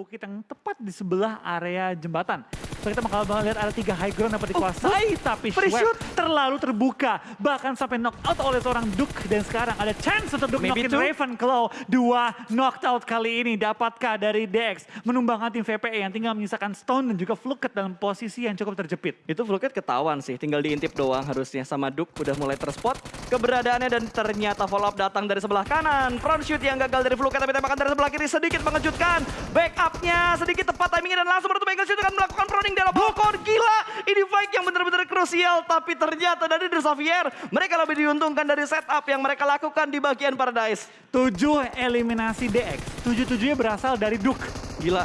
bukit yang tepat di sebelah area jembatan. So kita bakal lihat ada tiga high ground dapat dikuasai, oh, tapi Schweb terlalu terbuka. Bahkan sampai knock out oleh seorang Duke. Dan sekarang ada chance untuk Duke knockin Ravenclaw. Dua knocked out kali ini dapatkah dari DX menumbangkan tim VPE yang tinggal menyisakan Stone dan juga Fluket dalam posisi yang cukup terjepit. Itu Fluket ketahuan sih, tinggal diintip doang harusnya sama Duke udah mulai terspot keberadaannya dan ternyata follow up datang dari sebelah kanan. Front shoot yang gagal dari Fluket tapi tembakan dari sebelah kiri sedikit mengejutkan. Backupnya sedikit tepat timingnya dan langsung menutup angle shoot dengan melakukan proning di dalam Bokor. Gila, ini fight yang benar-benar krusial. Tapi ternyata dari The Xavier, mereka lebih diuntungkan dari setup yang mereka lakukan di bagian Paradise. Tujuh eliminasi DX, tujuh-tujuhnya berasal dari Duke. Gila,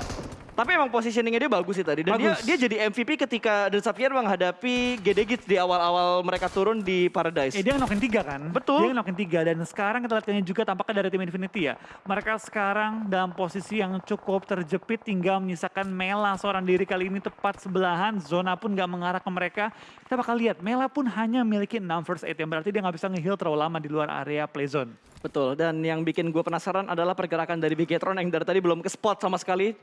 tapi emang positioningnya dia bagus sih tadi. Dan bagus. dia, dia jadi MVP ketika The Xavier menghadapi GD di awal-awal mereka turun di Paradise. Eh, dia ngenokin tiga kan? Betul. Dia ngenokin tiga. Dan sekarang kita lihat juga tampaknya dari tim Infinity ya. Mereka sekarang dalam posisi yang cukup terjepit tinggal menyisakan Mela seorang diri kali ini tepat sebelahan. Zona pun gak mengarah ke mereka. Kita bakal lihat Mela pun hanya memiliki 6 first aid yang berarti dia nggak bisa nge-heal terlalu lama di luar area play zone. Betul, dan yang bikin gue penasaran adalah pergerakan dari Bigetron yang dari tadi belum ke spot sama sekali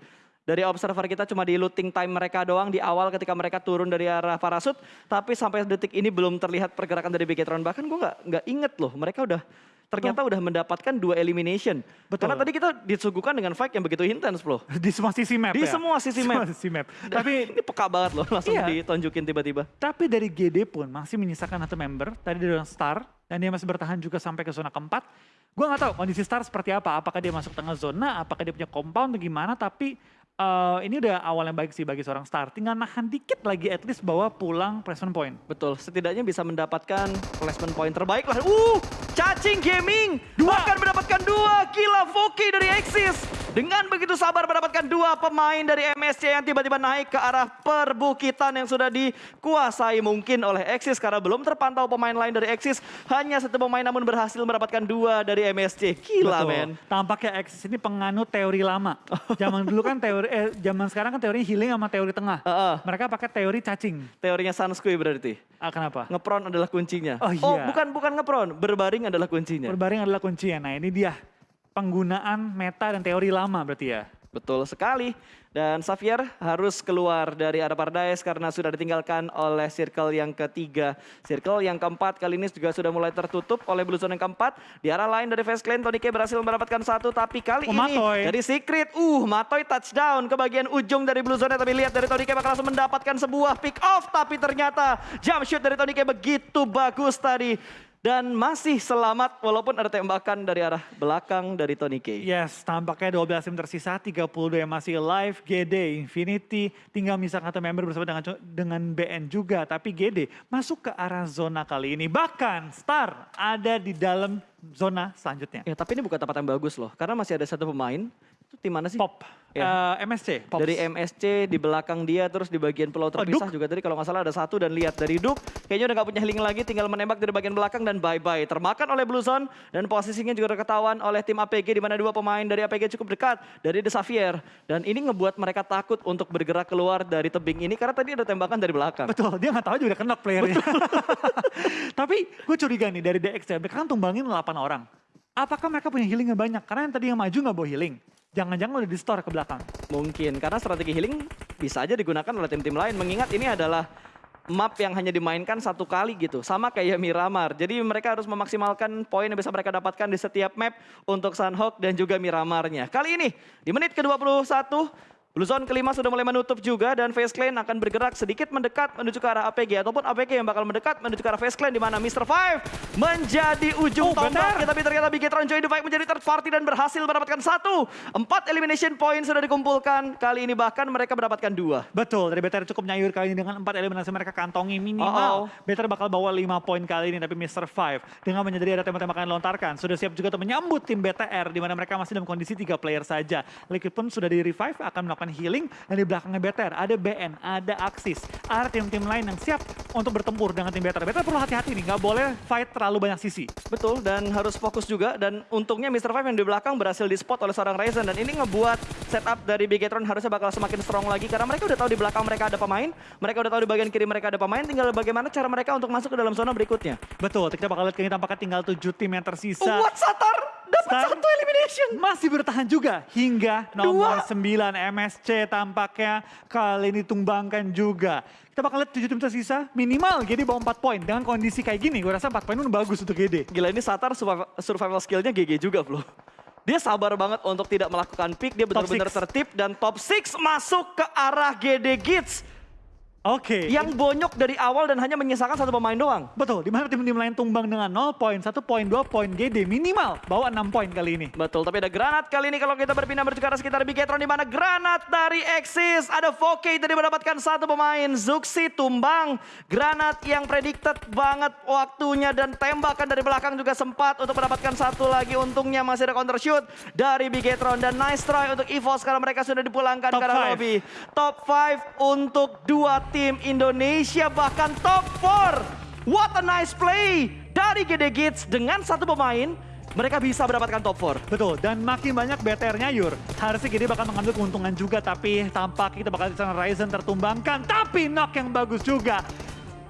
dari observer kita cuma di looting time mereka doang di awal ketika mereka turun dari arah parasut. Tapi sampai detik ini belum terlihat pergerakan dari Bigetron. Bahkan gue nggak nggak inget loh mereka udah ternyata udah mendapatkan dua elimination. Betul. Karena tadi kita disuguhkan dengan fight yang begitu intens loh. Di semua sisi map Di ya? semua sisi map. Semua sisi map. Tapi ini peka banget loh langsung iya. ditunjukin tiba-tiba. Tapi dari GD pun masih menyisakan satu member. Tadi dari Star. Dan dia masih bertahan juga sampai ke zona keempat. Gue gak tahu kondisi Star seperti apa. Apakah dia masuk tengah zona, apakah dia punya compound atau gimana. Tapi uh, ini udah awal yang baik sih bagi seorang star. Tinggal nahan dikit lagi at least bawa pulang placement point. Betul, setidaknya bisa mendapatkan placement point terbaik lah. Uh, cacing gaming dua. akan mendapatkan dua gila Foki dari Axis. Dengan begitu sabar mendapatkan dua pemain dari MSC yang tiba-tiba naik ke arah perbukitan yang sudah dikuasai mungkin oleh Axis karena belum terpantau pemain lain dari Axis. Hanya satu pemain namun berhasil mendapatkan dua dari MSC. Gila men. Tampaknya Axis ini penganut teori lama. Zaman dulu kan teori, eh zaman sekarang kan teori healing sama teori tengah. Uh -uh. Mereka pakai teori cacing. Teorinya Sanskui berarti. Ah, kenapa? Ngepron adalah kuncinya. Oh, iya. oh bukan bukan ngepron, berbaring adalah kuncinya. Berbaring adalah kuncinya. Nah ini dia penggunaan meta dan teori lama berarti ya? Betul sekali. Dan Xavier harus keluar dari arah Paradise karena sudah ditinggalkan oleh circle yang ketiga. Circle yang keempat kali ini juga sudah mulai tertutup oleh Blue Zone yang keempat. Di arah lain dari Face Clan, Tony K berhasil mendapatkan satu. Tapi kali oh, ini Matoy. dari Secret, uh Matoy touchdown ke bagian ujung dari Blue Zone. Tapi lihat dari Tony K bakal langsung mendapatkan sebuah pick off. Tapi ternyata jump shoot dari Tony K begitu bagus tadi dan masih selamat walaupun ada tembakan dari arah belakang dari Tony K. Yes, tampaknya 12 tim tersisa, 32 yang masih live, GD, Infinity, tinggal misalkan satu member bersama dengan dengan BN juga, tapi GD masuk ke arah zona kali ini. Bahkan Star ada di dalam zona selanjutnya. Ya, tapi ini bukan tempat yang bagus loh, karena masih ada satu pemain itu tim mana sih? Pop. Ya. Uh, eh, MSC. Pops. Dari MSC di belakang dia terus di bagian pulau terpisah oh, juga tadi kalau nggak salah ada satu dan lihat dari Duk kayaknya udah nggak punya healing lagi tinggal menembak dari bagian belakang dan bye bye termakan oleh Blue Zone dan posisinya juga ketahuan oleh tim APG di mana dua pemain dari APG cukup dekat dari The Xavier dan ini ngebuat mereka takut untuk bergerak keluar dari tebing ini karena tadi ada tembakan dari belakang. Betul, dia nggak tahu juga kena playernya. Tapi gue curiga nih dari DX ya, mereka kan tumbangin 8 orang. Apakah mereka punya healing yang banyak? Karena yang tadi yang maju nggak bawa healing. Jangan-jangan udah di store ke belakang. Mungkin, karena strategi healing bisa aja digunakan oleh tim-tim lain. Mengingat ini adalah map yang hanya dimainkan satu kali gitu. Sama kayak Miramar. Jadi mereka harus memaksimalkan poin yang bisa mereka dapatkan di setiap map untuk Sunhawk dan juga Miramarnya. Kali ini di menit ke-21 Blue Zone kelima sudah mulai menutup juga dan Face Clan akan bergerak sedikit mendekat menuju ke arah APG ataupun APG yang bakal mendekat menuju ke arah Face Clan di mana Mr. Five menjadi ujung oh, tombak. Ya, tapi ternyata Bigetron join the fight menjadi third party dan berhasil mendapatkan satu. Empat elimination point sudah dikumpulkan. Kali ini bahkan mereka mendapatkan dua. Betul, dari BTR cukup nyayur kali ini dengan empat eliminasi mereka kantongi minimal. Oh, oh. BTR bakal bawa lima poin kali ini tapi Mr. Five dengan menyadari ada tembak-tembakan lontarkan sudah siap juga untuk menyambut tim BTR di mana mereka masih dalam kondisi tiga player saja. Liquid pun sudah di revive akan melakukan healing dan di belakangnya BTR ada BN, ada Axis, ada tim-tim lain yang siap untuk bertempur dengan tim BTR. BTR perlu hati-hati nih, nggak boleh fight terlalu banyak sisi. Betul, dan harus fokus juga dan untungnya Mr. Five yang di belakang berhasil di spot oleh seorang Ryzen dan ini ngebuat setup dari Bigetron harusnya bakal semakin strong lagi karena mereka udah tahu di belakang mereka ada pemain, mereka udah tahu di bagian kiri mereka ada pemain, tinggal bagaimana cara mereka untuk masuk ke dalam zona berikutnya. Betul, kita bakal lihat ini tampaknya tinggal tujuh tim yang tersisa. What Satar? Dapat Star satu elimination. masih bertahan juga hingga nomor 9 MSC tampaknya kali ini tumbangkan juga. Kita bakal lihat 7 tim tersisa minimal GD bawa 4 poin. Dengan kondisi kayak gini gue rasa 4 poin pun bagus untuk GD. Gila ini Satar survival, skillnya GG juga bro. Dia sabar banget untuk tidak melakukan pick, dia benar-benar tertib dan top 6 masuk ke arah GD Gits. Oke. Yang bonyok dari awal dan hanya menyisakan satu pemain doang. Betul, di mana tim-tim lain tumbang dengan 0 poin, 1 poin, 2 poin GD minimal bawa 6 poin kali ini. Betul, tapi ada granat kali ini kalau kita berpindah menuju ke arah sekitar Bigetron di mana granat dari Exis. Ada Voke tadi mendapatkan satu pemain. Zuxi tumbang. Granat yang predicted banget waktunya dan tembakan dari belakang juga sempat untuk mendapatkan satu lagi. Untungnya masih ada counter shoot dari Bigetron. Dan nice try untuk EVOS karena mereka sudah dipulangkan Top ke arah five. lobby. Top 5 untuk dua tim Indonesia bahkan top 4. What a nice play dari GD Gits dengan satu pemain. Mereka bisa mendapatkan top 4. Betul, dan makin banyak BTR-nya Yur. Harusnya GD bakal mengambil keuntungan juga, tapi tampak kita bakal di sana Ryzen tertumbangkan. Tapi knock yang bagus juga.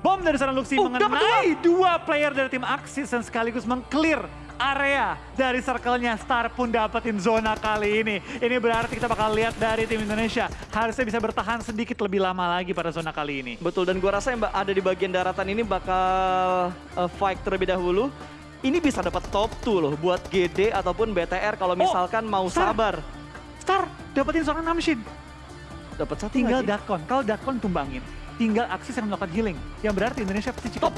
Bom dari sana Luxi Oh, dapat mengenai dua player dari tim Axis dan sekaligus mengclear area dari circle-nya. Star pun dapetin zona kali ini. Ini berarti kita bakal lihat dari tim Indonesia. Harusnya bisa bertahan sedikit lebih lama lagi pada zona kali ini. Betul, dan gua rasa yang ada di bagian daratan ini bakal uh, fight terlebih dahulu. Ini bisa dapat top 2 loh buat GD ataupun BTR kalau misalkan mau Star. sabar. Star dapetin seorang Namshin. Dapat satu Tinggal lagi. Dakon. Kalau Dakon tumbangin, tinggal Axis yang melakukan healing. Yang berarti Indonesia pasti top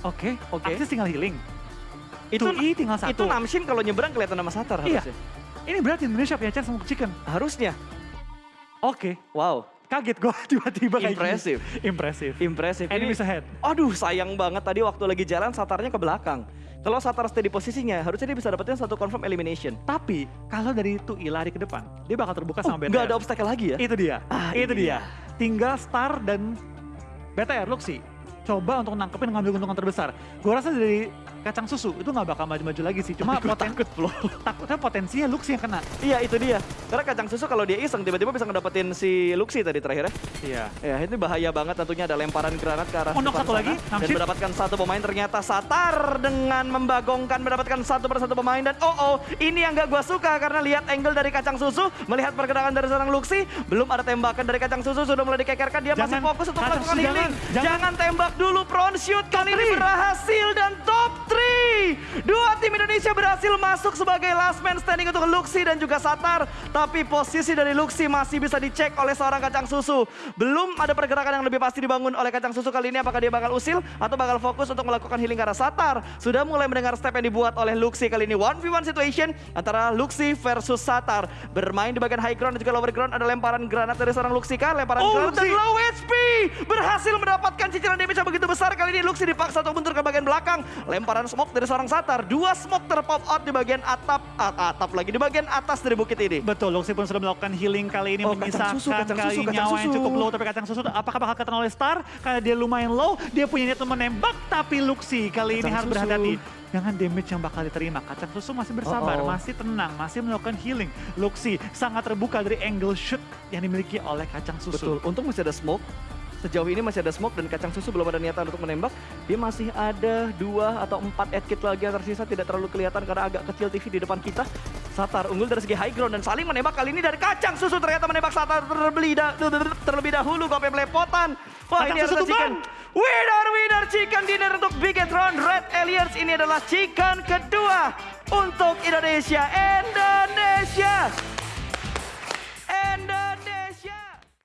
cukup. 2. Oke, Oke. Axis tinggal healing. Itu I tinggal satu. itu Namshin kalau nyebrang kelihatan nama Satar Iya. harusnya. Ini berarti Indonesia punya chance untuk chicken. Harusnya. Oke, Wow, kaget gue tiba-tiba kayak gini. Impressive. Impresif. impresif. Enemies ahead. Aduh, sayang banget tadi waktu lagi jalan Satarnya ke belakang. Kalau Satar stay di posisinya, harusnya dia bisa dapetin satu confirm elimination. Tapi kalau dari itu I lari ke depan, dia bakal terbuka Oh, sama BTR. nggak ada obstacle lagi ya? Itu dia. Ah, itu ini dia. Tinggal Star dan BTR Luxi. Coba untuk nangkepin ngambil keuntungan terbesar. Gue rasa dari kacang susu itu nggak bakal maju-maju lagi sih. Cuma poten takut, bro. takutnya potensinya Luxi yang kena. Iya itu dia. Karena kacang susu kalau dia iseng tiba-tiba bisa ngedapetin si Luxi tadi terakhir ya. Iya. Ya ini bahaya banget tentunya ada lemparan granat ke arah Oh, knock depan satu sana. lagi, Dan Namshid. mendapatkan satu pemain ternyata Satar dengan membagongkan mendapatkan satu persatu pemain. Dan oh oh ini yang gak gua suka karena lihat angle dari kacang susu. Melihat pergerakan dari seorang Luxi. Belum ada tembakan dari kacang susu sudah mulai dikekerkan. Dia masih Jangan, fokus untuk melakukan healing. jangan, Jangan, jangan. tembak dulu front shoot kali ini berhasil dan top 3. Dua tim Indonesia berhasil masuk sebagai last man standing untuk Luxi dan juga Satar. Tapi posisi dari Luxi masih bisa dicek oleh seorang kacang susu. Belum ada pergerakan yang lebih pasti dibangun oleh kacang susu kali ini. Apakah dia bakal usil atau bakal fokus untuk melakukan healing ke arah Satar. Sudah mulai mendengar step yang dibuat oleh Luxi kali ini. 1v1 situation antara Luxi versus Satar. Bermain di bagian high ground dan juga lower ground. Ada lemparan granat dari seorang Luxi kan. Lemparan Oh, granat dan low HP. Berhasil mendapatkan cicilan damage yang begitu besar. Kali ini Luxi dipaksa untuk mundur ke bagian belakang. Lemparan smoke dari seorang Satar. Dua smoke terpop out di bagian atap. at- atap lagi. Di bagian atas dari bukit ini. Betul, Luxi pun sudah melakukan healing kali ini Oh, kacang menyisakan susu, kacang kali susu, kacang nyawa yang susu. cukup low tapi kacang susu apakah bakal kena oleh Star karena dia lumayan low dia punya niat menembak tapi Luxi kali ini Kacang harus susu. berhati-hati dengan damage yang bakal diterima kacang susu masih bersabar Uh-oh. masih tenang masih melakukan healing Luxi sangat terbuka dari angle shoot yang dimiliki oleh kacang susu Betul, untung masih ada smoke. Sejauh ini masih ada smoke dan kacang susu belum ada niatan untuk menembak. Dia masih ada dua atau empat head kit lagi yang tersisa tidak terlalu kelihatan karena agak kecil TV di depan kita. Satar unggul dari segi high ground dan saling menembak kali ini dari kacang susu ternyata menembak Satar terlebih, da- terlebih dahulu sampai melepotan. Wah Kacang ini susu adalah chicken. Winner winner chicken dinner untuk Bigetron Red Aliens ini adalah chicken kedua untuk Indonesia. Indonesia